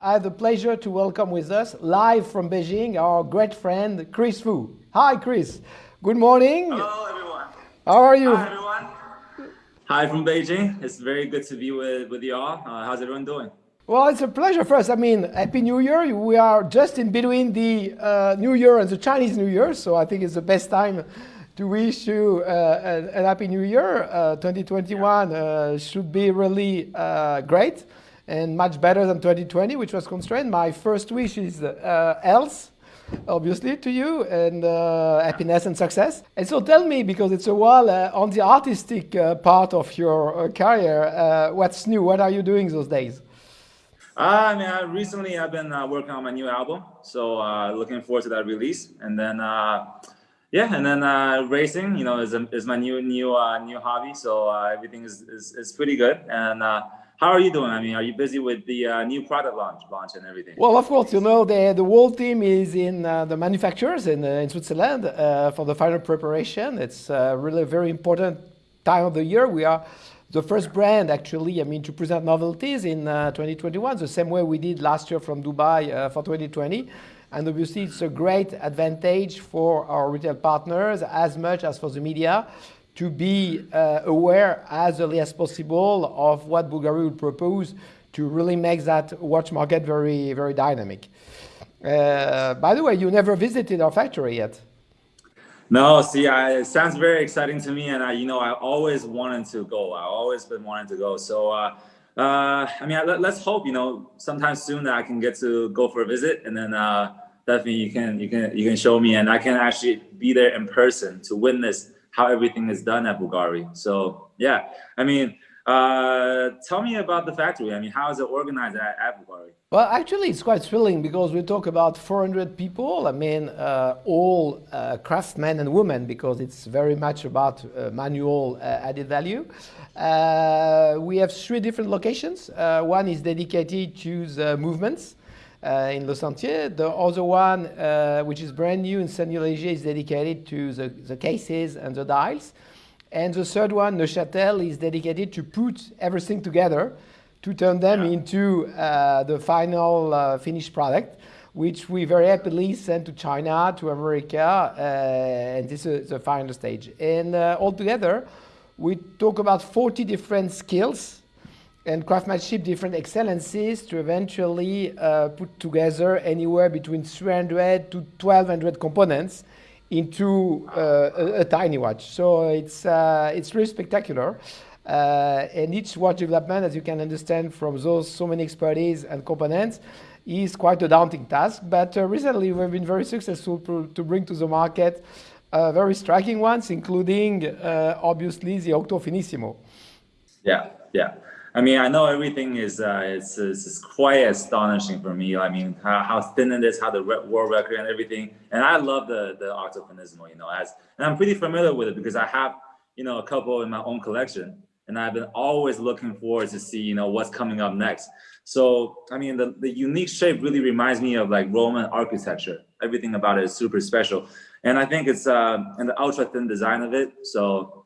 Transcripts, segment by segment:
I have the pleasure to welcome with us, live from Beijing, our great friend, Chris Wu. Hi, Chris. Good morning. Hello, everyone. How are you? Hi, everyone. Hi from Beijing. It's very good to be with, with you all. Uh, how's everyone doing? Well, it's a pleasure for us. I mean, Happy New Year. We are just in between the uh, New Year and the Chinese New Year, so I think it's the best time to wish you uh, an, an, Happy New Year. Uh, 2021 uh, should be really uh, great and much better than 2020, which was constrained. My first wish is uh, health, obviously, to you, and uh, happiness and success. And so tell me, because it's a while uh, on the artistic uh, part of your uh, career, uh, what's new? What are you doing those days? I mean, I, recently I've been working on my new album, so looking forward to that release. And then, yeah, and then racing, you know, is, is my new new new hobby. So everything is, is, is pretty good. And how are you doing? I mean, are you busy with the uh, new product launch, launch and everything? Well, of course, you know, the, the whole team is in uh, the manufacturers in, uh, in Switzerland uh, for the final preparation. It's uh, really a very important time of the year. We are the first brand, actually, I mean, to present novelties in uh, 2021, the same way we did last year from Dubai for 2020. And obviously, it's a great advantage for our retail partners as much as for the media to be uh, aware as early as possible of what Bulgari would propose to really make that watch market very, very dynamic. Uh, by the way, you never visited our factory yet. No, see, I, it sounds very exciting to me, and I, you know, I always wanted to go. I always been wanting to go. So, uh, uh, I mean, let, us hope, you know, sometime soon that I can get to go for a visit, and then uh, definitely you can, you can, you can show me, and I can actually be there in person to witness how everything is done at Bulgari. So yeah, I mean, uh, tell me about the factory. I mean, how is it organized at, at Bulgari? Well, actually, it's quite thrilling because we talk about 400 people. I mean, uh, all uh, craftsmen and women because it's very much about uh, manual uh, added value. Uh, we have three different locations. one is dedicated to the movements. Uh, in Le Sentier. The other one, uh, which is brand new in Saignelégier, is dedicated to the, the cases and the dials. And the third one, Neuchâtel, is dedicated to put everything together to turn them yeah. into uh, the final uh, finished product, which we very happily send to China, to America, uh, and this is the final stage. And uh, altogether, we talk about 40 different skills and craftsmanship different excellencies to eventually uh, put together anywhere between 300 to 1200 components into uh, a, a, tiny watch. So it's, uh, it's really spectacular. Uh, and each watch development, as you can understand from those so many expertise and components, is quite a daunting task. But uh, recently we've been very successful to, bring to the market uh, very striking ones, including obviously the Octo Finissimo. Yeah, yeah. I mean, I know everything is uh, it's, it's, quite astonishing for me. I mean, how, how thin it is, how the world record and everything. And I love the the Octo Finissimo, you know, as and I'm pretty familiar with it because I have you know a couple in my own collection, and I've been always looking forward to see you know what's coming up next. So I mean, the the unique shape really reminds me of like Roman architecture. Everything about it is super special, and I think it's uh, and the ultra thin design of it. So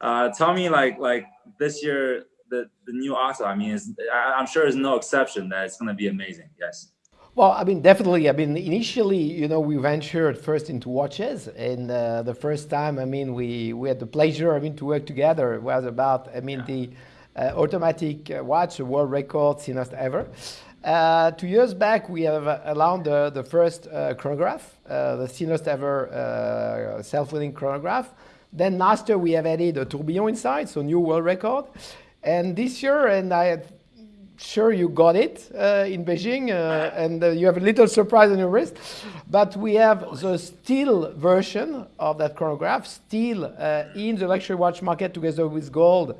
uh, tell me like like this year the, the new Octo, I mean, I, am sure there's no exception that it's going to be amazing. Yes. Well, I mean, definitely. I mean, initially, you know, we ventured first into watches, and uh, the first time, I mean, we we had the pleasure, I mean, to work together was about, I mean, yeah. the uh, automatic uh, watch, world record, thinnest ever. Uh, two years back, we have allowed the, the first uh, chronograph, uh, the thinnest ever uh, self-leading chronograph. Then last year, we have added a tourbillon inside, so new world record. And this year, and I'm sure you got it uh, in Beijing, uh, and uh, you have a little surprise on your wrist, but we have the steel version of that chronograph, steel uh, in the luxury watch market together with gold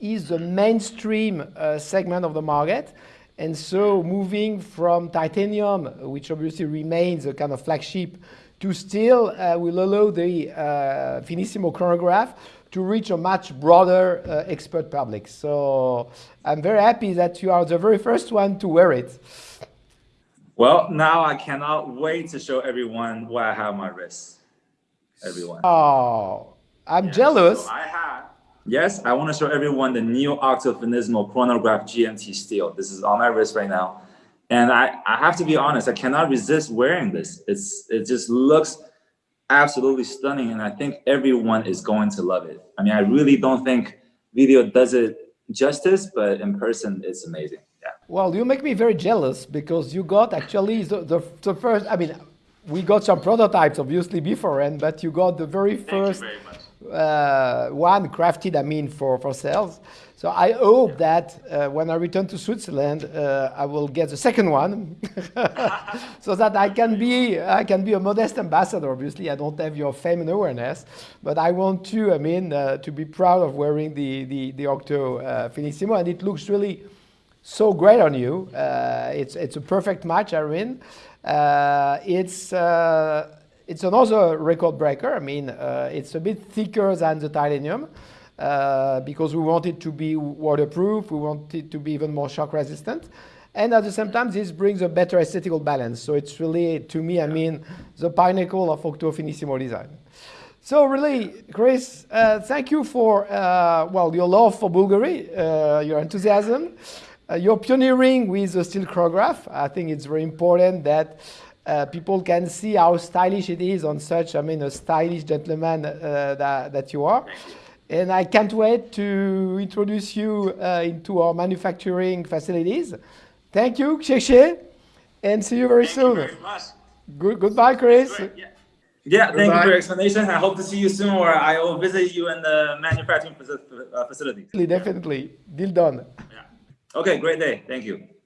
is the mainstream uh, segment of the market. And so moving from titanium, which obviously remains a kind of flagship, to steel uh, will allow the Finissimo chronograph to reach a much broader uh, expert public. So I'm very happy that you are the very first one to wear it. Well, now I cannot wait to show everyone what I have my wrist. Everyone. Oh, I'm yes, jealous. So I have. Yes, I want to show everyone the new Octo Finissimo chronograph GMT steel. This is on my wrist right now. And I, I have to be honest, I cannot resist wearing this. It's it just looks absolutely stunning, and I think everyone is going to love it. I mean, I really don't think video does it justice, but in person, it's amazing. Yeah. Well, you make me very jealous because you got actually the, the, the first. I mean, we got some prototypes obviously beforehand, but you got the very first very uh, one crafted, I mean, for, for sales. So I hope that uh, when I return to Switzerland, uh, I will get the second one, so that I can be I can be a modest ambassador. Obviously, I don't have your fame and awareness, but I want to, I mean, uh, to be proud of wearing the the, the Octo uh, Finissimo, and it looks really so great on you. Uh, it's it's a perfect match, Irene. Uh, it's it's another record breaker. I mean, it's a bit thicker than the titanium uh, because we want it to be waterproof, we want it to be even more shock resistant. And at the same time, this brings a better aesthetical balance. So it's really, to me, I mean, the pinnacle of Octo Finissimo design. So really, Chris, uh, thank you for, uh, well, your love for Bulgari, uh, your enthusiasm, uh, your pioneering with the steel chronograph. I think it's very important that uh, people can see how stylish it is on such, I mean, a stylish gentleman uh, that, that you are. And I can't wait to introduce you uh, into our manufacturing facilities. Thank you, Xie and see you very thank soon. You very much. Good, goodbye, Chris. Yeah. yeah, thank you for your explanation. I hope to see you soon, or I will visit you in the manufacturing uh, facility. Definitely, deal done. Yeah. Okay, great day. Thank you.